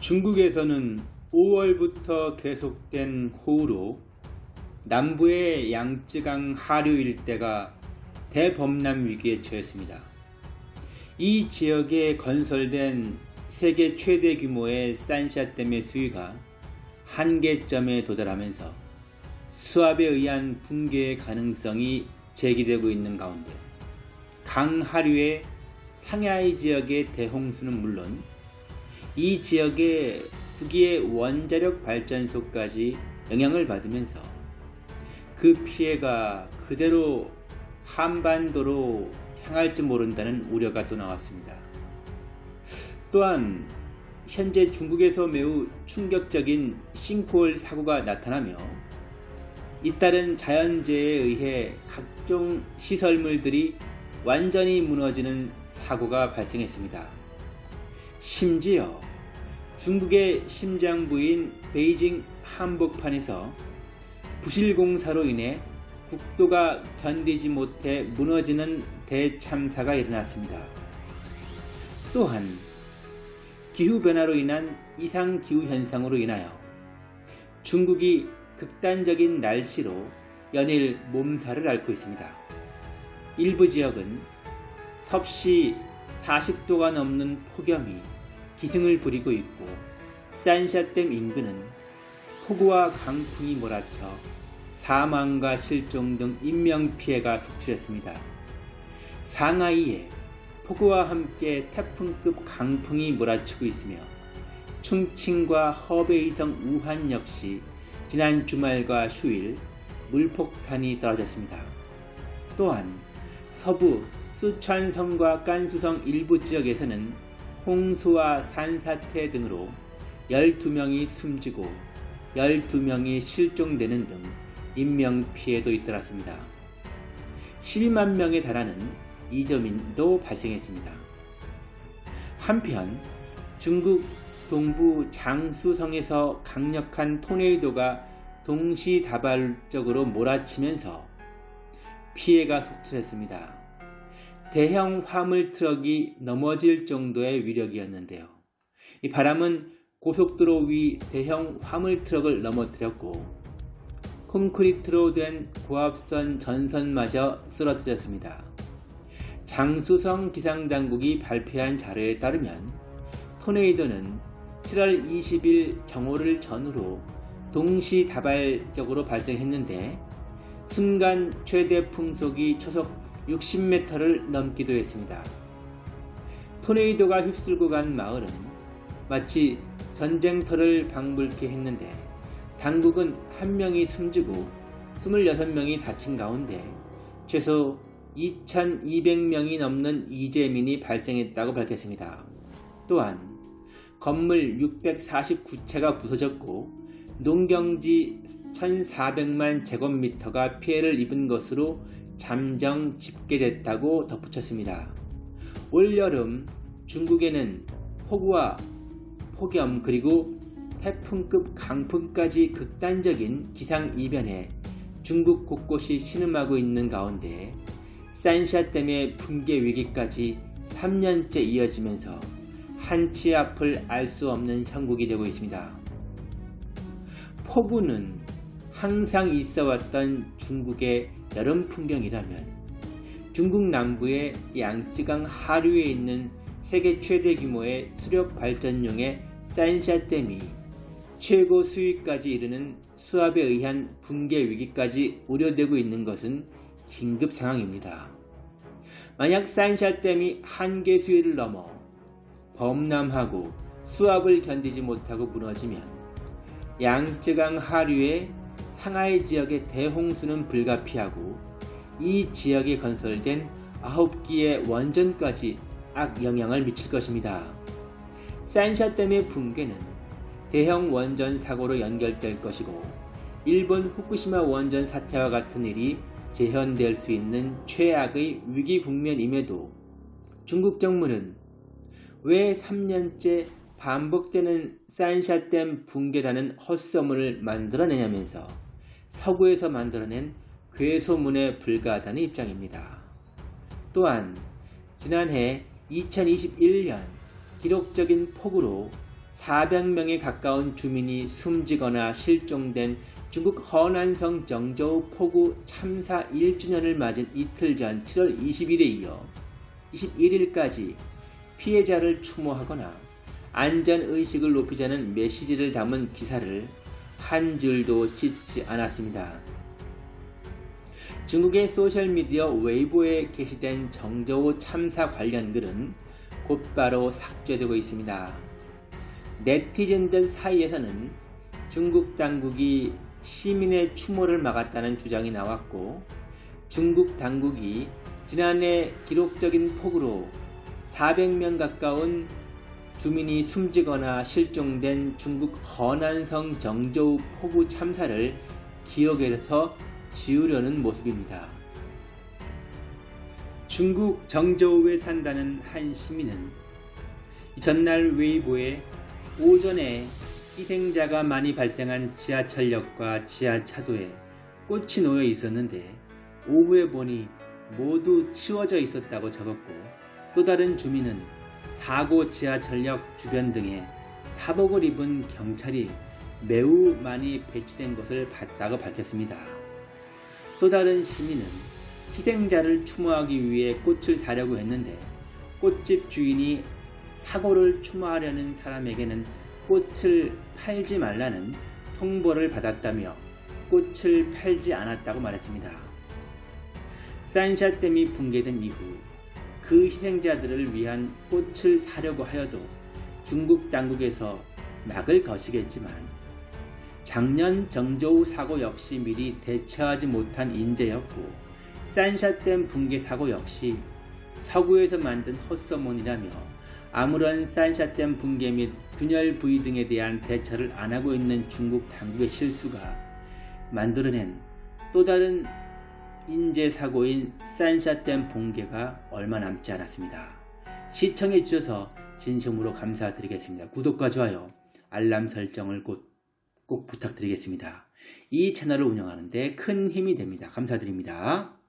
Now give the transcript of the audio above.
중국에서는 5월부터 계속된 호우로 남부의 양쯔강 하류 일대가 대범람 위기에 처했습니다. 이 지역에 건설된 세계 최대 규모의 산샤댐의 수위가 한계점에 도달하면서 수압에 의한 붕괴의 가능성이 제기되고 있는 가운데 강 하류의 상하이 지역의 대홍수는 물론 이 지역의 북위의 원자력 발전소까지 영향을 받으면서 그 피해가 그대로 한반도로 향할지 모른다는 우려가 또 나왔습니다. 또한 현재 중국에서 매우 충격적인 싱크홀 사고가 나타나며 잇따른 자연재해에 의해 각종 시설물들이 완전히 무너지는 사고가 발생했습니다. 심지어 중국의 심장부인 베이징 한복판에서 부실공사로 인해 국도가 견디지 못해 무너지는 대참사가 일어났습니다. 또한 기후변화로 인한 이상기후 현상으로 인하여 중국이 극단적인 날씨로 연일 몸살을 앓고 있습니다. 일부 지역은 섭씨 40도가 넘는 폭염이 기승을 부리고 있고 산샤댐 인근은 폭우와 강풍이 몰아쳐 사망과 실종 등 인명피해가 속출했습니다. 상하이에 폭우와 함께 태풍급 강풍이 몰아치고 있으며 충칭과 허베이성 우한 역시 지난 주말과 휴일 물폭탄이 떨어졌습니다. 또한 서부 수촨성과 깐수성 일부 지역에서는 홍수와 산사태 등으로 12명이 숨지고 12명이 실종되는 등 인명피해도 잇따랐습니다. 12만 명에 달하는 이점인도 발생했습니다. 한편 중국 동부 장수성에서 강력한 토네이도가 동시다발적으로 몰아치면서 피해가 속출했습니다. 대형 화물 트럭이 넘어질 정도의 위력이었는데요. 이 바람은 고속도로 위 대형 화물 트럭을 넘어뜨렸고 콘크리트로 된 고압선 전선마저 쓰러뜨렸습니다. 장수성 기상당국이 발표한 자료에 따르면 토네이도는 7월 20일 정오를 전후로 동시다발적으로 발생했는데 순간 최대 풍속이 초속 60m를 넘기도 했습니다. 토네이도가 휩쓸고 간 마을은 마치 전쟁터를 방불케 했는데 당국은 한 명이 숨지고 26명이 다친 가운데 최소 2,200명이 넘는 이재민이 발생했다고 밝혔습니다. 또한 건물 649채가 부서졌고 농경지 1,400만 제곱미터가 피해를 입은 것으로 잠정 집계됐다고 덧붙였습니다. 올여름 중국에는 폭우와 폭염 그리고 태풍급 강풍까지 극단적인 기상이변에 중국 곳곳이 신음하고 있는 가운데 산샤댐의 붕괴 위기까지 3년째 이어지면서 한치 앞을 알 수 없는 형국이 되고 있습니다. 폭우는 항상 있어 왔던 중국의 여름 풍경이라면 중국 남부의 양쯔강 하류에 있는 세계 최대 규모의 수력 발전용의 산샤댐이 최고 수위까지 이르는 수압에 의한 붕괴 위기까지 우려되고 있는 것은 긴급 상황입니다. 만약 산샤댐이 한계 수위를 넘어 범람하고 수압을 견디지 못하고 무너지면 양쯔강 하류의 상하이 지역의 대홍수는 불가피하고 이 지역에 건설된 9기의 원전까지 악영향을 미칠 것입니다. 산샤댐의 붕괴는 대형 원전 사고로 연결될 것이고 일본 후쿠시마 원전 사태와 같은 일이 재현될 수 있는 최악의 위기 국면임에도 중국 정부는 왜 3년째 반복되는 산샤댐 붕괴라는 헛소문을 만들어내냐면서 서구에서 만들어낸 괴소문에 불과하다는 입장입니다. 또한 지난해 2021년 기록적인 폭우로 400명에 가까운 주민이 숨지거나 실종된 중국 허난성 정저우 포구 참사 1주년을 맞은 이틀 전 7월 20일에 이어 21일까지 피해자를 추모하거나 안전의식을 높이자는 메시지를 담은 기사를 한 줄도 씻지 않았습니다. 중국의 소셜미디어 웨이보에 게시된 정저우 참사 관련 글은 곧바로 삭제되고 있습니다. 네티즌들 사이에서는 중국 당국이 시민의 추모를 막았다는 주장이 나왔고 중국 당국이 지난해 기록적인 폭우로 400명 가까운 주민이 숨지거나 실종된 중국 허난성 정저우 폭우 참사를 기억에서 지우려는 모습입니다. 중국 정저우에 산다는 한 시민은 전날 웨이보에 오전에 희생자가 많이 발생한 지하철역과 지하차도에 꽃이 놓여 있었는데 오후에 보니 모두 치워져 있었다고 적었고 또 다른 주민은 사고 지하철역 주변 등에 사복을 입은 경찰이 매우 많이 배치된 것을 봤다고 밝혔습니다. 또 다른 시민은 희생자를 추모하기 위해 꽃을 사려고 했는데 꽃집 주인이 사고를 추모하려는 사람에게는 꽃을 팔지 말라는 통보를 받았다며 꽃을 팔지 않았다고 말했습니다. 산샤댐이 붕괴된 이후 그 희생자들을 위한 꽃을 사려고 하여도 중국 당국에서 막을 거시겠지만 작년 정저우 사고 역시 미리 대처하지 못한 인재였고 산샤댐 붕괴 사고 역시 서구에서 만든 헛소문이라며 아무런 산샤댐 붕괴 및 균열 부위 등에 대한 대처를 안 하고 있는 중국 당국의 실수가 만들어낸 또 다른 인재 사고인 산샤댐 붕괴가 얼마 남지 않았습니다. 시청해 주셔서 진심으로 감사드리겠습니다. 구독과 좋아요, 알람 설정을 꼭, 꼭 부탁드리겠습니다. 이 채널을 운영하는데 큰 힘이 됩니다. 감사드립니다.